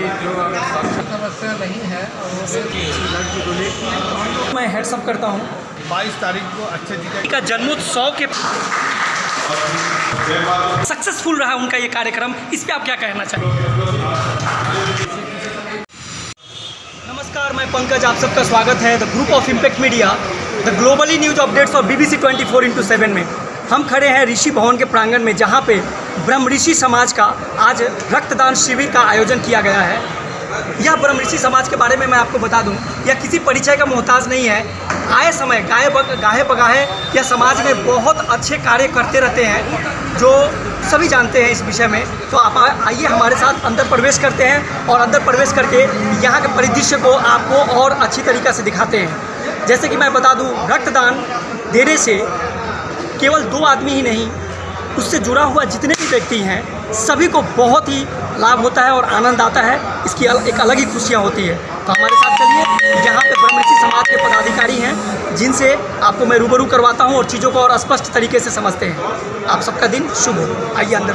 कि जो अगर समस्या नहीं है और मैं हेड्सअप करता हूँ। बाईस तारीख को अच्छे जी का जन्मोत्सव के सक्सेसफुल रहा उनका ये कार्यक्रम। इस पर आप क्या कहना चाहेंगे? नमस्कार मैं पंकज आप सबका स्वागत है। The group of impact media the globally news updates of BBC 24 four into seven में। हम खड़े हैं ऋषि भवन के प्रांगण में जहाँ पे ब्रह्म ऋषि समाज का आज रक्तदान शिविर का आयोजन किया गया है। यह ब्रह्म ऋषि समाज के बारे में मैं आपको बता दूँ यह किसी परिचय का मोहताज नहीं है। आए समय गाहे बग, गाहे बगाहे यह समाज में बहुत अच्छे कार्य करते रहते हैं जो सभी जानते हैं इस विषय में। तो आप आइए हमारे साथ अंदर प्रवेश करते हैं और अंदर प्रवेश करके यहाँ के परिदृश्य को आपको और अच्छी तरीक़ा से दिखाते हैं। जैसे कि मैं बता दूँ रक्तदान देने से केवल दो आदमी ही नहीं उससे जुड़ा हुआ जितने भी व्यक्ति हैं सभी को बहुत ही लाभ होता है और आनंद आता है। इसकी अल, एक अलग ही खुशियाँ होती है। तो हमारे साथ चलिए यहाँ पे ब्रह्मऋषि समाज के पदाधिकारी हैं जिनसे आपको मैं रूबरू करवाता हूँ और चीज़ों को और स्पष्ट तरीके से समझते हैं। आप सबका दिन शुभ हो। आइए अंदर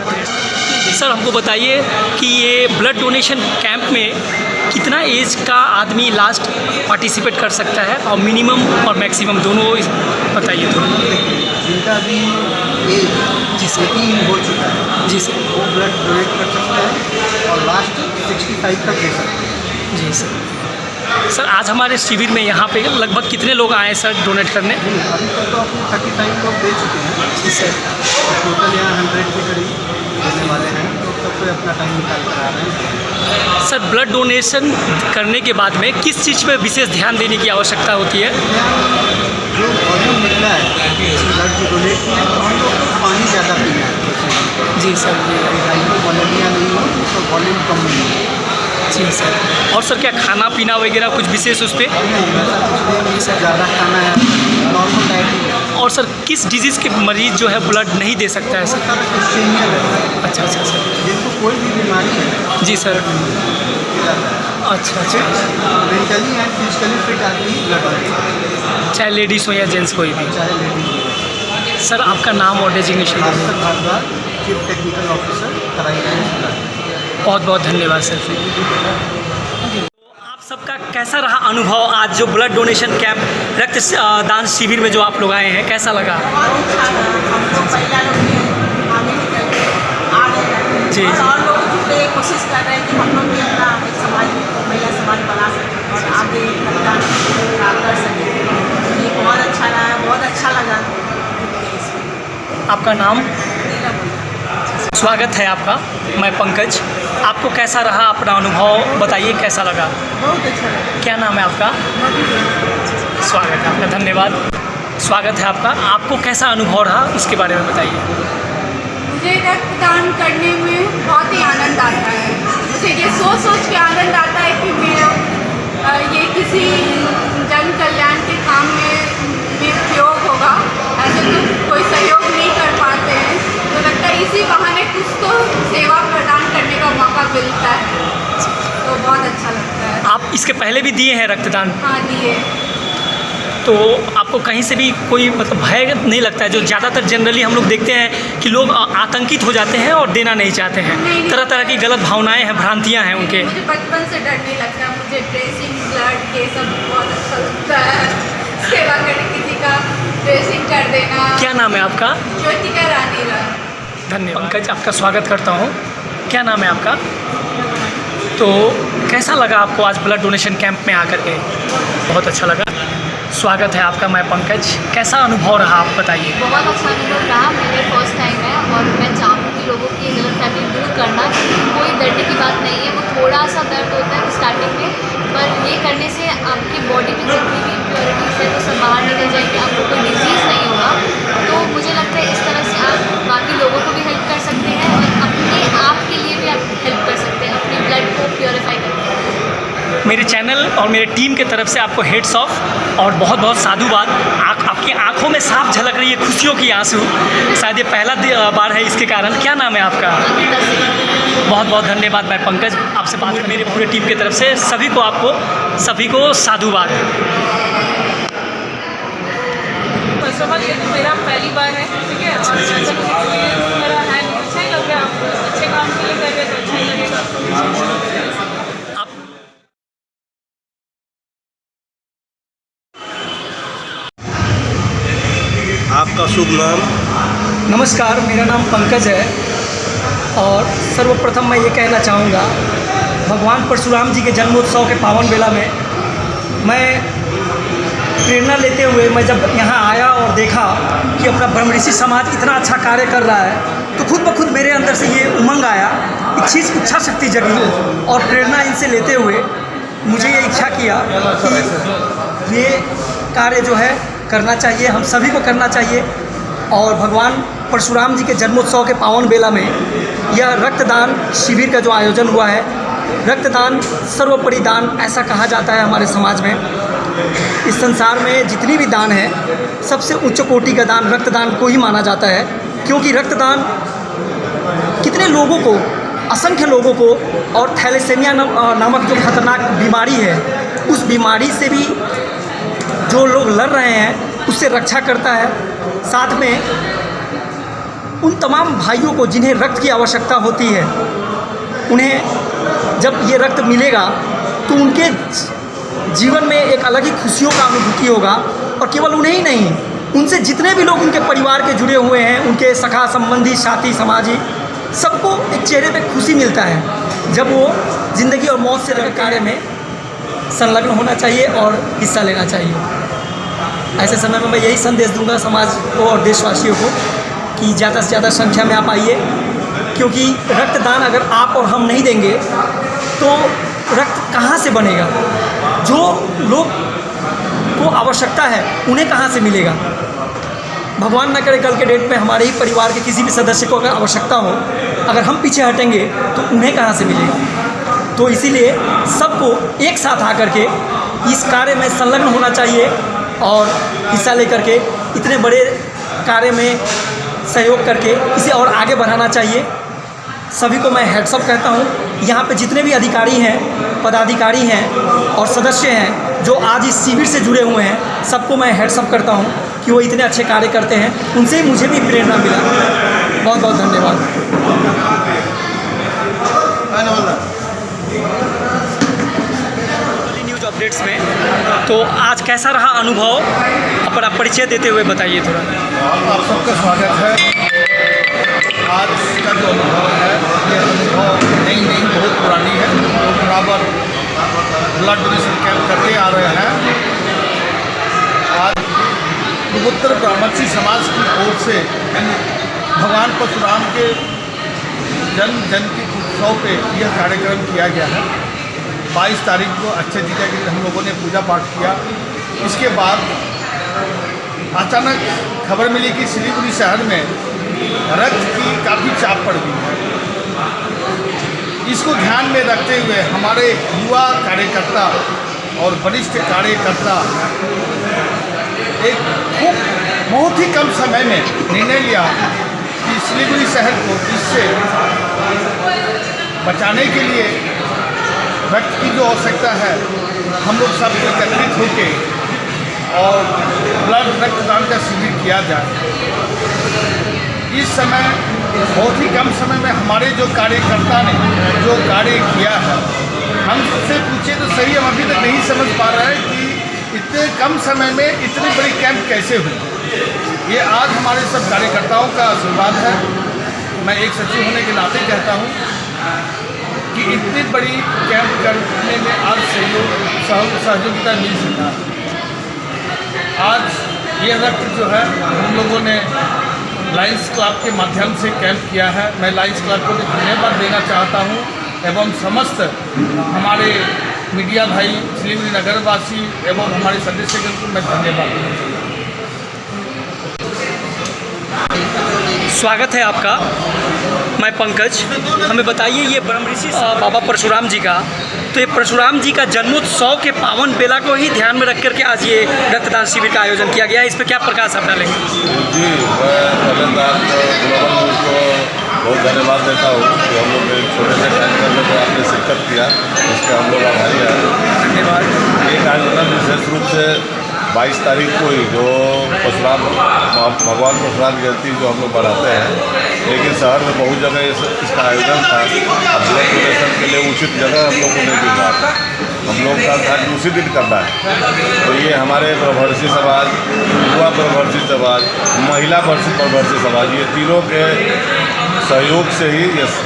सर हमको बताइए कि ये ब्लड डोनेशन कैंप में कितना एज का आदमी लास्ट पार्टिसिपेट कर सकता है? और मिनिमम और मैक्सिमम दोनों बताइए थोड़ा। जिनका भी एज जी सर एटीन हो चुका है। जी सर। वो ब्लड डोनेट कर सकते हैं और लास्ट सिक्सटी फाइव तक दे सकते हैं। जी सर। सर आज हमारे शिविर में यहाँ पे लगभग कितने लोग आए सर डोनेट करने? अभी तक तो अपने थर्टी फाइव लोग दे चुके हैं। जी सर। टोटल यहाँ हंड्रेड के करीब देने वाले हैं। तो सब कोई अपना टाइम निकाल कर आ रहे हैं। सर ब्लड डोनेशन करने के बाद में किस चीज़ पे विशेष ध्यान देने की आवश्यकता होती है? जो वॉल्यूम निकला है ब्लड की डोनेट की है तो हम लोग को पानी ज़्यादा पीना है। जी सर हाइपोवॉलेमिया नहीं हो तो वॉल्यूम कम नहीं है। जी सर। और सर क्या खाना पीना वगैरह कुछ विशेष उस पर नहीं है। ज़्यादा खाना है। नॉर्मल डाइट और सर किस डिज़ीज़ के मरीज़ जो है ब्लड नहीं दे सकता है सर? सारा अच्छा अच्छा सर। जिनको कोई भी बीमारी है। जी सर। अच्छा अच्छा। मेंटली एंड फिजिकली फिट आदमी ब्लड चाहे लेडीज़ हो या जेंट्स कोई भी। चाहे लेडीज़ सर आपका नाम और डेजिग्नेशन चीफ टेक्निकल ऑफिसर बहुत बहुत धन्यवाद सर आप सबका कैसा रहा अनुभव आज जो ब्लड डोनेशन कैंप रक्त दान शिविर में जो आप लोग आए हैं कैसा लगा? जी, कोशिश कर रहे हैं कि हम लोग भी अपना समाज महिला समाज बना सकें। और आगे मतदान का कर सकें ये बहुत अच्छा रहा बहुत अच्छा लगा इसमें आपका नाम? स्वागत है आपका मैं पंकज। आपको कैसा रहा अपना अनुभव? बताइए कैसा लगा? बहुत अच्छा लगा। क्या नाम है आपका? स्वागत है आपका धन्यवाद। स्वागत है आपका। आपको कैसा अनुभव रहा? उसके बारे में बताइए। मुझे रक्तदान करने में बहुत ही आनंद आता है। मुझे ये सोच सोच के आनंद आता है कि मैं इसके पहले भी दिए हैं रक्तदान? हाँ दिए। तो आपको कहीं से भी कोई मतलब भय नहीं लगता है? जो ज़्यादातर जनरली हम लोग देखते हैं कि लोग आतंकित हो जाते हैं और देना नहीं चाहते हैं। नहीं। तरह तरह की गलत भावनाएँ हैं भ्रांतियाँ हैं उनके। मुझे बचपन से डर नहीं लगता। मुझे ड्रेसिंग ब्लड ये सब बहुत अच्छा लगता है। सेवा करने किसी का ड्रेसिंग कर देना। क्या नाम है आपका? ज्योतिका रानी धन्यवाद। पंकज आपका स्वागत करता हूँ। क्या नाम है आपका? तो कैसा लगा आपको आज ब्लड डोनेशन कैंप में आकर के? बहुत अच्छा लगा। स्वागत है आपका, मैं पंकज। कैसा अनुभव रहा, आप बताइए। बहुत अच्छा अनुभव रहा, मेरे फ़र्स्ट टाइम है और मैं चाहूँगी लोगों की गलत फहमी दूर करना। कोई डरने की बात नहीं है, वो थोड़ा सा दर्द होता है स्टार्टिंग में, पर ये करने से आपकी बॉडी में जितनी भी इम्प्योरिटीज़ है, वो सब बाहर निकल जाएँगे, आपको कोई डिज़ीज़ नहीं होगा तो मुझे लगता है इस तरह से आप बाकी लोगों को भी हेल्प कर सकते हैं और अपने आप के लिए भी आप हेल्प कर सकते हैं अपने ब्लड को प्योरीफाई करके मेरे चैनल और मेरे टीम की तरफ़ से आपको हेड्स ऑफ़ और बहुत बहुत साधुवाद। आँख, आपकी आँखों में साफ़ झलक रही है, खुशियों की आँसू। शायद ये पहला बार है इसके कारण। क्या नाम है आपका? बहुत बहुत धन्यवाद मैं पंकज। आपसे बात मेरे पूरे टीम की तरफ़ से सभी को आपको, सभी को साधुवाद। तो पहली बार है, ठीक है? है अच्छा लग अच्छे काम के लिए कर रहे तो अच्छा ही लगेगा। शुभ नाम। नमस्कार, मेरा नाम पंकज है और सर्वप्रथम मैं ये कहना चाहूँगा, भगवान परशुराम जी के जन्मोत्सव के पावन बेला में मैं प्रेरणा लेते हुए मैं जब यहाँ आया और देखा कि अपना ब्रह्म ऋषि समाज इतना अच्छा कार्य कर रहा है तो खुद ब खुद मेरे अंदर से ये उमंग आया इच्छी इच्छा शक्ति जगी और प्रेरणा इनसे लेते हुए मुझे ये इच्छा किया कि ये कार्य जो है करना चाहिए, हम सभी को करना चाहिए। और भगवान परशुराम जी के जन्मोत्सव के पावन बेला में यह रक्तदान शिविर का जो आयोजन हुआ है, रक्तदान सर्वोपरि दान ऐसा कहा जाता है हमारे समाज में। इस संसार में जितनी भी दान है, सबसे उच्च कोटि का दान रक्तदान को ही माना जाता है, क्योंकि रक्तदान कितने लोगों को, असंख्य लोगों को और थैलेसेमिया नामक जो खतरनाक बीमारी है, उस बीमारी से भी जो लोग लड़ रहे हैं, उससे रक्षा करता है। साथ में उन तमाम भाइयों को जिन्हें रक्त की आवश्यकता होती है, उन्हें जब ये रक्त मिलेगा तो उनके जीवन में एक अलग ही खुशियों का अनुभूति होगा। और केवल उन्हें ही नहीं, उनसे जितने भी लोग उनके परिवार के जुड़े हुए हैं, उनके सखा संबंधी, साथी समाजी, सबको एक चेहरे पे खुशी मिलता है, जब वो ज़िंदगी और मौत से लगे कार्य में संलग्न होना चाहिए और हिस्सा लेना चाहिए। ऐसे समय में मैं यही संदेश दूँगा समाज को और देशवासियों को कि ज़्यादा से ज़्यादा संख्या में आप आइए, क्योंकि रक्तदान अगर आप और हम नहीं देंगे तो रक्त कहाँ से बनेगा? जो लोग को आवश्यकता है, उन्हें कहाँ से मिलेगा? भगवान न करे कल के डेट में हमारे ही परिवार के किसी भी सदस्य को अगर आवश्यकता हो, अगर हम पीछे हटेंगे तो उन्हें कहाँ से मिलेगा? तो इसीलिए सबको एक साथ आकर के इस कार्य में संलग्न होना चाहिए। और हिस्सा लेकर के, इतने बड़े कार्य में सहयोग करके इसे और आगे बढ़ाना चाहिए। सभी को मैं हेड्सअप कहता हूँ, यहाँ पे जितने भी अधिकारी हैं, पदाधिकारी हैं और सदस्य हैं, जो आज इस शिविर से जुड़े हुए हैं, सबको मैं हेड्सअप करता हूँ कि वो इतने अच्छे कार्य करते हैं। उनसे ही मुझे भी प्रेरणा मिला। बहुत बहुत धन्यवाद। न्यूज़ में। तो आज कैसा रहा अनुभव? अपना परिचय देते हुए बताइए थोड़ा। आप सबका स्वागत है। आज का जो अनुभव है, ये अनुभव नई नई बहुत पुरानी है। लोग बराबर ब्लड डोनेशन कैंप करते आ रहे हैं। आज पूर्वोत्तर ब्राह्मणी समाज की ओर से भगवान परशुराम के जन्म जयंती उत्सव पे यह कार्यक्रम किया गया है। 22 तारीख को अच्छे जीजा के हम लोगों ने पूजा पाठ किया। इसके बाद अचानक खबर मिली कि सिलीगुड़ी शहर में रक्त की काफ़ी चाप पड़ गई है। इसको ध्यान में रखते हुए हमारे युवा कार्यकर्ता और वरिष्ठ कार्यकर्ता एक खूब, बहुत ही कम समय में निर्णय लिया कि सिलीगुड़ी शहर को इससे बचाने के लिए रक्त की जो आवश्यकता है। हम लोग सब एकत्रित होकर और ब्लड रक्तदान का शिविर किया जाए। इस समय, बहुत ही कम समय में हमारे जो कार्यकर्ता ने जो कार्य किया है हमसे पूछे तो सही, हम अभी तक नहीं समझ पा रहे हैं कि इतने कम समय में इतनी बड़ी कैंप कैसे हुई। ये आज हमारे सब कार्यकर्ताओं का आशीर्वाद है। मैं एक सचिव होने के नाते कहता हूँ इतनी बड़ी कैंप करने में आज सहयोग सह- सहयोगिता मिल सका। आज ये रक्त जो है, हम लोगों ने लाइन्स क्लब के माध्यम से कैंप किया है। मैं लाइन्स क्लब को धन्यवाद देना चाहता हूँ एवं समस्त हमारे मीडिया भाई सिलीगुड़ी नगरवासी एवं हमारे सदस्यगण को मैं धन्यवाद देना चाहता स्वागत है आपका मैं पंकज। हमें बताइए ये ब्रह्म ऋषि बाबा परशुराम जी का। तो ये परशुराम जी का जन्मोत्सव के पावन बेला को ही ध्यान में रख करके आज ये रक्तदान शिविर का आयोजन किया गया है। इस पर क्या प्रकाश आप डालेंगे? जी को बहुत धन्यवाद देता हूँ कि हम लोग एक छोटे से कार्यक्रम में आपने शिरकत किया इसके हम लोग आभारी हैं। धन्यवाद। ये कार्यक्रम विशेष रूप से 22 तारीख को ही जो परशुराम भगवान परशुराम जयंती जो हम लोग बढ़ाते हैं लेकिन शहर में बहुत जगह इस, इसका आयोजन था। अब ब्लड डोनेशन के लिए उचित जगह हम लोग को नहीं मिल रहा था। हम लोग का था कि उसी दिन करना है। तो ये हमारे प्रभर्षी समाज युवा प्रभर्षी समाज महिला प्रभर्षी समाज ये तीनों के सहयोग से ही इस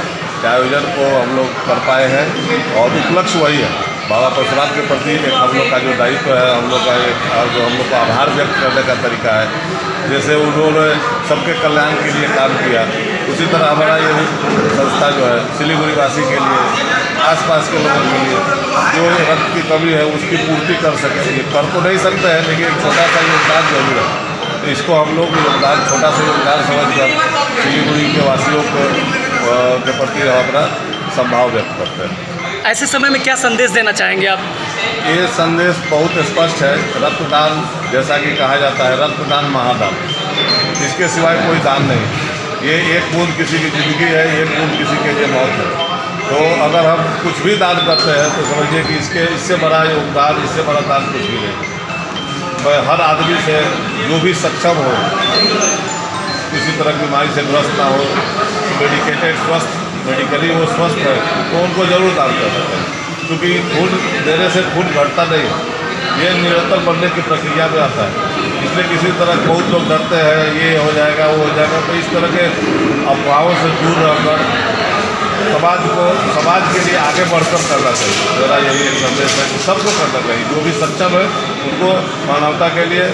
आयोजन को हम लोग कर पाए हैं और उपलक्ष्य वही है। बाबा परशुराम के प्रति हम लोग का जो दायित्व है, हम लोग का एक, और जो हम लोग का आभार व्यक्त करने का तरीका है। जैसे उन्होंने सबके कल्याण के लिए काम किया, उसी तरह हमारा ये संस्था जो है सिलीगुड़ी वासी के लिए, आसपास के लोगों के लिए, जो रक्त की कमी है, उसकी पूर्ति कर सके। ये कर तो नहीं सकते हैं, लेकिन एक छोटा सा योगदान ज़रूर है। तो इसको हम लोग योगदान, छोटा सा योगदान समझ कर सिलीगुड़ी के वासियों को के प्रति अपना संभाव व्यक्त करते हैं। ऐसे समय में क्या संदेश देना चाहेंगे आप? ये संदेश बहुत स्पष्ट है। रक्तदान जैसा कि कहा जाता है, रक्तदान महादान। इसके सिवाय कोई दान नहीं। ये एक बूंद किसी की ज़िंदगी है, एक बूंद किसी के लिए मौत है। तो अगर हम कुछ भी दान करते हैं तो समझिए कि इसके, इससे बड़ा योगदान, इससे बड़ा दान कुछ भी नहीं। मैं हर आदमी से जो भी सक्षम हो, किसी तरह की बीमारी से ग्रस्त ना हो, मेडिकेटेड, स्वस्थ मेडिकली वो स्वस्थ है तो उनको ज़रूर दान कर सकते हैं। क्योंकि खून देने से खून घटता नहीं ये निरंतर बनने की प्रक्रिया में आता है। इसलिए किसी तरह बहुत लोग डरते हैं, ये हो जाएगा, वो हो जाएगा। तो इस तरह के अफवाहों से दूर रहकर समाज को, समाज के लिए आगे बढ़कर करना चाहिए। मेरा यही एक संदेश है कि सबको करना चाहिए। जो भी सक्षम है, उनको मानवता के लिए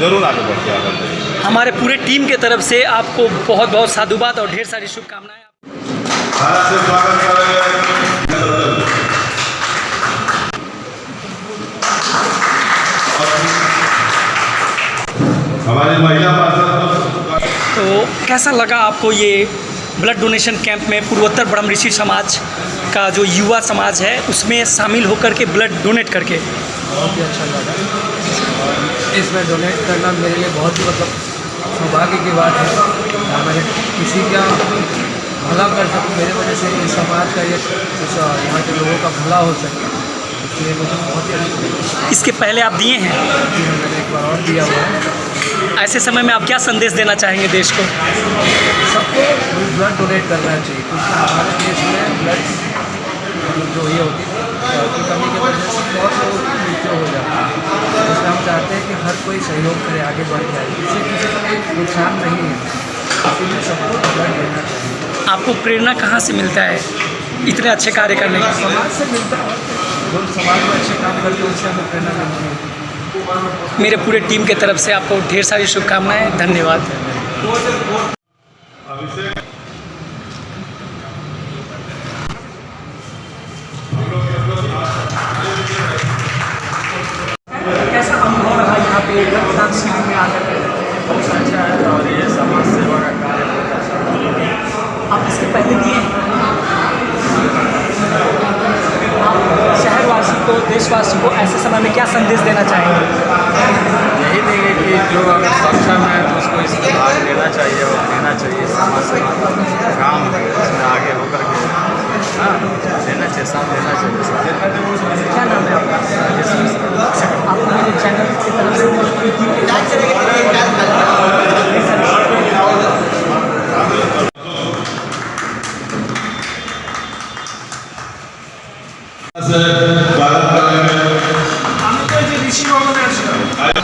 ज़रूर आगे बढ़ के आना चाहिए। हमारे पूरे टीम के तरफ़ से आपको बहुत बहुत साधुवाद और ढेर सारी शुभकामनाएँ। भारत से स्वागत करेंगे। हमारी महिला तो कैसा लगा आपको ये ब्लड डोनेशन कैंप में पूर्वोत्तर ब्रह्म ऋषि समाज का जो युवा समाज है उसमें शामिल होकर के ब्लड डोनेट करके? बहुत ही अच्छा लगा। इसमें डोनेट करना मेरे लिए बहुत ही मतलब सौभाग्य की बात है। मैंने किसी का भला कर सकूँ मेरे वजह से इस समाज का ये यहाँ के लोगों का भला हो सके। इसलिए मुझे बहुत ही अच्छा इसके पहले आप दिए हैं? मैंने एक बार और दिया हुआ है। ऐसे समय में आप क्या संदेश देना चाहेंगे देश को? सबको ब्लड डोनेट करना चाहिए क्योंकि हमारे देश में ब्लड मतलब जो ये होती है की कमी के वजह से बहुत लोगों की मृत्यु हो जाती है। इसलिए हम चाहते हैं कि हर कोई सहयोग करे आगे बढ़ जाए इससे किसी का कोई नुकसान नहीं है। इसीलिए सबको ब्लड देना चाहिए। आपको प्रेरणा कहाँ से मिलता है इतने अच्छे कार्य करने का समाज से मिलता है। जो समाज में अच्छे काम करते हैं उससे हमें प्रेरणा मिलती है। मेरे पूरे टीम के तरफ़ से आपको ढेर सारी शुभकामनाएँ धन्यवाद। देशवासी को ऐसे समय में क्या संदेश देना चाहेंगे? यही देंगे कि जो अगर सक्षम है तो उसको इसमें भाग लेना चाहिए और देना चाहिए समाज सेवा काम इसमें आगे होकर के। हाँ देना चाहिए साथ देना चाहिए क्या नाम है आपका? मेरे चैनल की तरफ़ से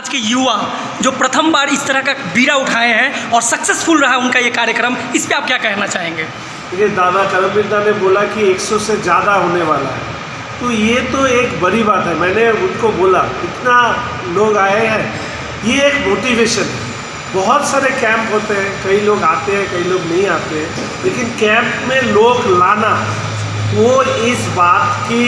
समाज के युवा जो प्रथम बार इस तरह का बीड़ा उठाए हैं और सक्सेसफुल रहा उनका ये कार्यक्रम, इस पर आप क्या कहना चाहेंगे? देखिए, दादा करमवीर दा ने बोला कि 100 से ज़्यादा होने वाला है। तो ये तो एक बड़ी बात है। मैंने उनको बोला, इतना लोग आए हैं। ये एक मोटिवेशन है। बहुत सारे कैंप होते हैं। कई लोग आते हैं, कई लोग नहीं आते हैं। लेकिन कैंप में लोग लाना, वो इस बात की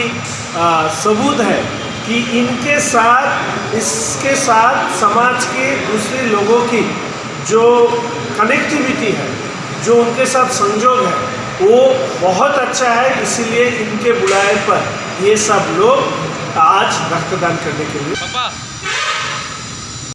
सबूत है कि इनके साथ, इसके साथ समाज के दूसरे लोगों की जो कनेक्टिविटी है, जो उनके साथ संजोग है, वो बहुत अच्छा है। इसीलिए इनके बुलाए पर ये सब लोग आज रक्तदान करने के लिए।